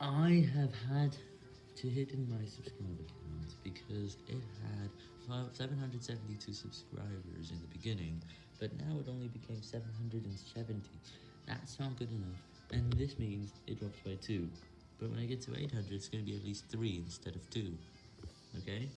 I have had to hit in my subscriber count because it had 772 subscribers in the beginning, but now it only became 770. That's not good enough, and this means it drops by 2. But when I get to 800, it's going to be at least 3 instead of 2. Okay?